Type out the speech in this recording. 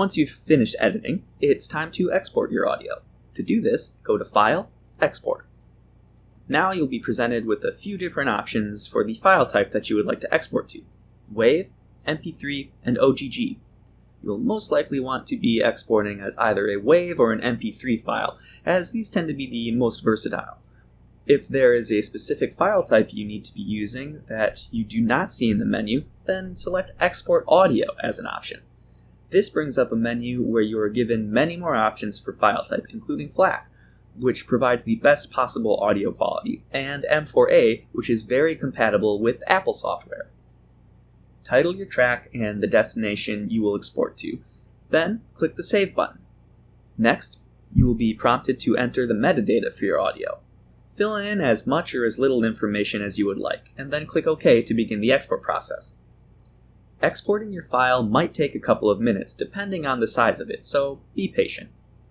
Once you've finished editing, it's time to export your audio. To do this, go to File, Export. Now you'll be presented with a few different options for the file type that you would like to export to. WAV, MP3, and OGG. You'll most likely want to be exporting as either a WAV or an MP3 file, as these tend to be the most versatile. If there is a specific file type you need to be using that you do not see in the menu, then select Export Audio as an option. This brings up a menu where you are given many more options for file type, including FLAC, which provides the best possible audio quality, and M4A, which is very compatible with Apple software. Title your track and the destination you will export to, then click the Save button. Next, you will be prompted to enter the metadata for your audio. Fill in as much or as little information as you would like, and then click OK to begin the export process. Exporting your file might take a couple of minutes depending on the size of it, so be patient.